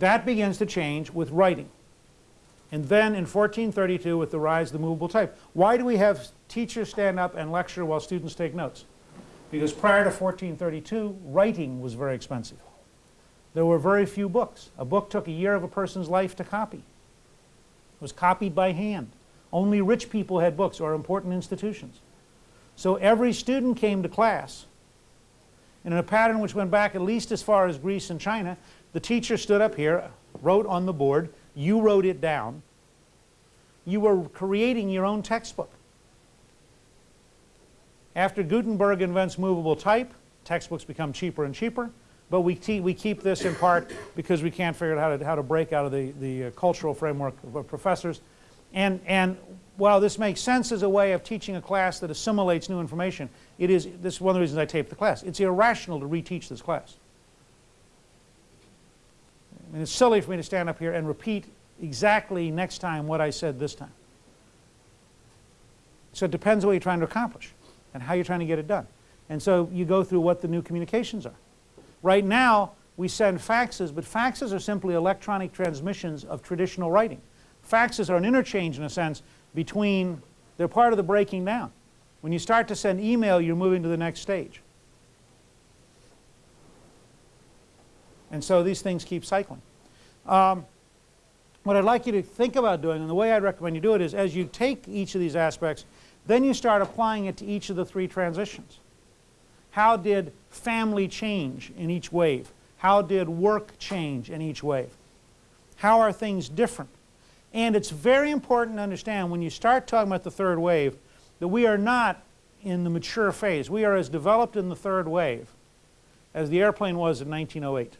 That begins to change with writing. And then in 1432 with the rise of the movable type. Why do we have teachers stand up and lecture while students take notes? Because prior to 1432, writing was very expensive. There were very few books. A book took a year of a person's life to copy. It was copied by hand. Only rich people had books or important institutions. So every student came to class and in a pattern which went back at least as far as Greece and China. The teacher stood up here, wrote on the board, you wrote it down. You were creating your own textbook. After Gutenberg invents movable type, textbooks become cheaper and cheaper, but we, we keep this in part because we can't figure out how to, how to break out of the, the uh, cultural framework of professors. And, and while this makes sense as a way of teaching a class that assimilates new information, it is, this is one of the reasons I taped the class. It's irrational to reteach this class. Mean, it's silly for me to stand up here and repeat exactly next time what I said this time. So it depends on what you're trying to accomplish and how you're trying to get it done. And so you go through what the new communications are. Right now, we send faxes, but faxes are simply electronic transmissions of traditional writing. Faxes are an interchange, in a sense, between, they're part of the breaking down. When you start to send email, you're moving to the next stage. And so these things keep cycling. Um, what I'd like you to think about doing, and the way I'd recommend you do it is as you take each of these aspects, then you start applying it to each of the three transitions. How did family change in each wave? How did work change in each wave? How are things different? And it's very important to understand when you start talking about the third wave that we are not in the mature phase. We are as developed in the third wave as the airplane was in 1908.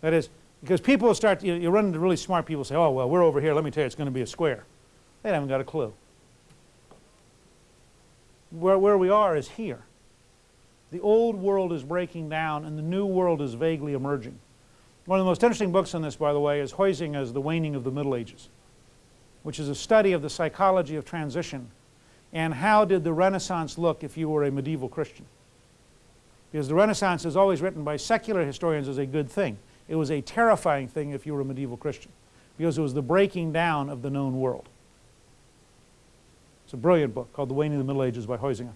That is, because people start, you, you run into really smart people say, oh, well, we're over here, let me tell you, it's going to be a square. They haven't got a clue. Where, where we are is here. The old world is breaking down and the new world is vaguely emerging. One of the most interesting books on this, by the way, is Huizinga's The Waning of the Middle Ages, which is a study of the psychology of transition and how did the Renaissance look if you were a medieval Christian. Because the Renaissance is always written by secular historians as a good thing. It was a terrifying thing if you were a medieval Christian because it was the breaking down of the known world. It's a brilliant book called The Waning of the Middle Ages by Huizinga.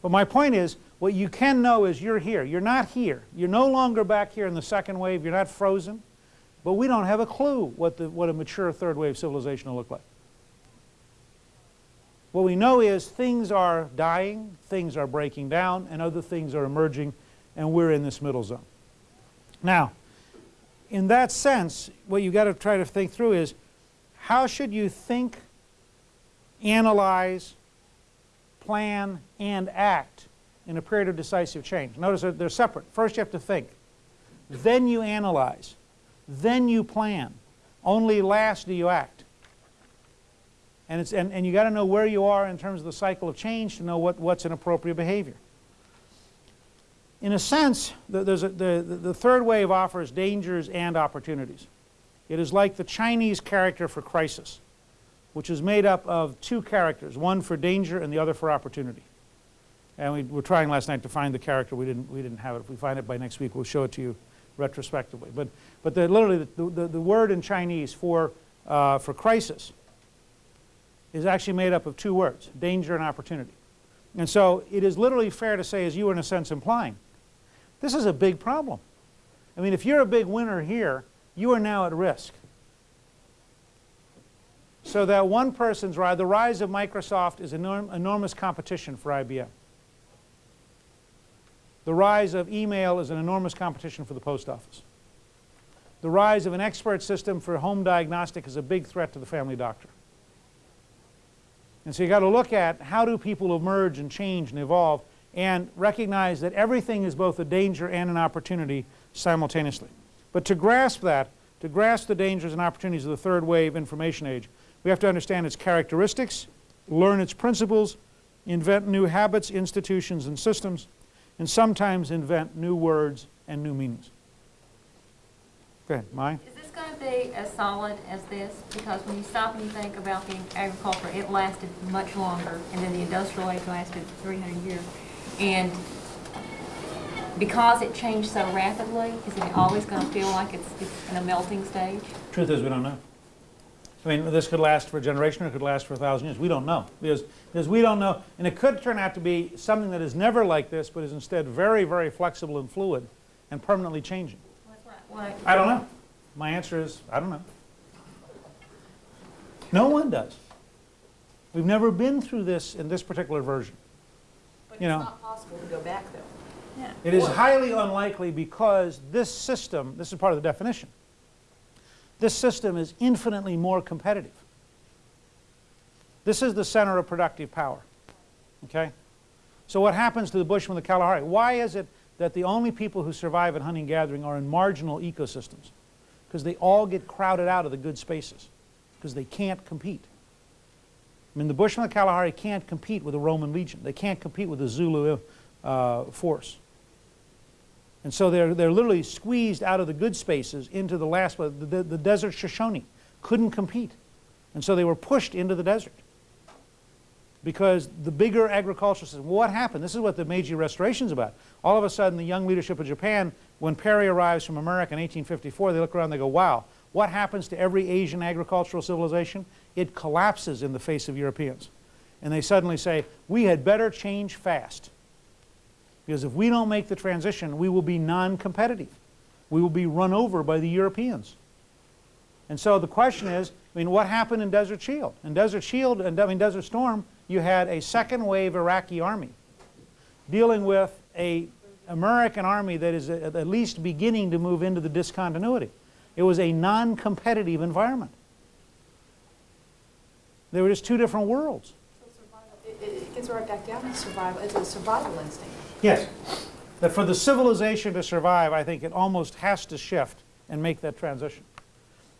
But my point is, what you can know is you're here. You're not here. You're no longer back here in the second wave. You're not frozen. But we don't have a clue what, the, what a mature third wave civilization will look like. What we know is things are dying, things are breaking down, and other things are emerging, and we're in this middle zone. Now, in that sense, what you've got to try to think through is how should you think, analyze, plan, and act in a period of decisive change? Notice that they're separate. First you have to think. Then you analyze. Then you plan. Only last do you act. And, it's, and, and you got to know where you are in terms of the cycle of change to know what, what's an appropriate behavior in a sense, the, a, the, the third wave offers dangers and opportunities. It is like the Chinese character for crisis, which is made up of two characters, one for danger and the other for opportunity. And we were trying last night to find the character. We didn't, we didn't have it. If we find it by next week, we'll show it to you retrospectively. But, but the, literally, the, the, the, word in Chinese for, uh, for crisis is actually made up of two words, danger and opportunity. And so it is literally fair to say, as you were in a sense implying, this is a big problem. I mean, if you're a big winner here, you are now at risk. So that one person's rise, the rise of Microsoft is enorm enormous competition for IBM. The rise of email is an enormous competition for the post office. The rise of an expert system for home diagnostic is a big threat to the family doctor. And so you've got to look at how do people emerge and change and evolve and recognize that everything is both a danger and an opportunity simultaneously. But to grasp that, to grasp the dangers and opportunities of the third wave information age, we have to understand its characteristics, learn its principles, invent new habits, institutions, and systems, and sometimes invent new words and new meanings. Go ahead, this going to be as solid as this? Because when you stop and you think about the agriculture, it lasted much longer, and then the industrial age lasted 300 years. And because it changed so rapidly, is it always going to feel like it's, it's in a melting stage? Truth is, we don't know. I mean, this could last for a generation, or it could last for a thousand years. We don't know, because, because we don't know. And it could turn out to be something that is never like this, but is instead very, very flexible and fluid and permanently changing. What- I don't know. My answer is, I don't know. No one does. We've never been through this in this particular version. But You it's know. not possible to go back, though. Yeah. It is highly unlikely because this system, this is part of the definition, this system is infinitely more competitive. This is the center of productive power. Okay? So what happens to the Bushman, of the Kalahari? Why is it that the only people who survive in hunting gathering are in marginal ecosystems? Because they all get crowded out of the good spaces, because they can't compete. I mean, the Bushmen of the Kalahari can't compete with the Roman legion. They can't compete with the Zulu uh, force. And so they're, they're literally squeezed out of the good spaces into the last, the, the, the desert Shoshone couldn't compete. And so they were pushed into the desert. Because the bigger agricultural system, what happened? This is what the Meiji Restoration is about. All of a sudden, the young leadership of Japan, when Perry arrives from America in 1854, they look around they go, wow, what happens to every Asian agricultural civilization? It collapses in the face of Europeans. And they suddenly say, we had better change fast. Because if we don't make the transition, we will be non-competitive. We will be run over by the Europeans. And so the question is, I mean, what happened in Desert Shield? In Desert Shield, and I mean Desert Storm, you had a second wave Iraqi army dealing with a American army that is at at least beginning to move into the discontinuity. It was a non-competitive environment. They were just two different worlds. So it it gets right back down to survival, it's a survival instinct. Yes. That for the civilization to survive, I think it almost has to shift and make that transition.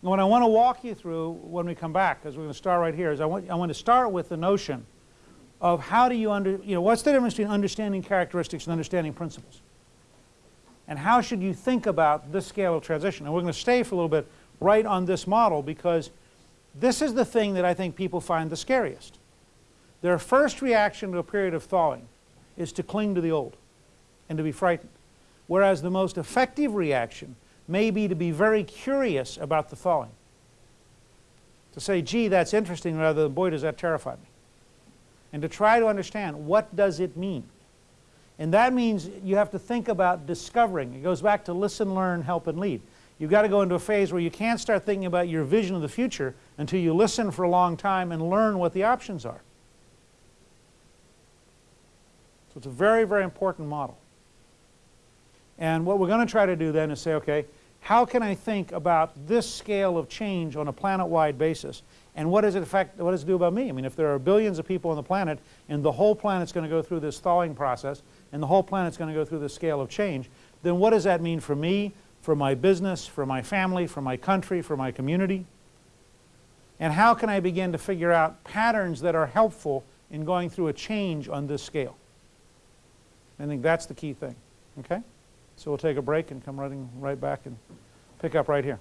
And what I want to walk you through when we come back, because we're going to start right here, is I want, I want to start with the notion of how do you under, you know, what's the difference between understanding characteristics and understanding principles? And how should you think about this scale of transition? And we're going to stay for a little bit right on this model because this is the thing that I think people find the scariest. Their first reaction to a period of thawing is to cling to the old and to be frightened. Whereas the most effective reaction may be to be very curious about the thawing. To say, gee, that's interesting, rather than, boy, does that terrify me. And to try to understand, what does it mean? And that means you have to think about discovering. It goes back to listen, learn, help, and lead. You've got to go into a phase where you can't start thinking about your vision of the future until you listen for a long time and learn what the options are. So it's a very, very important model. And what we're going to try to do then is say, okay, how can I think about this scale of change on a planet-wide basis? And what does it affect, what does it do about me? I mean, if there are billions of people on the planet and the whole planet's going to go through this thawing process and the whole planet's going to go through this scale of change, then what does that mean for me, for my business, for my family, for my country, for my community? And how can I begin to figure out patterns that are helpful in going through a change on this scale? I think that's the key thing, okay? So we'll take a break and come running right back and pick up right here.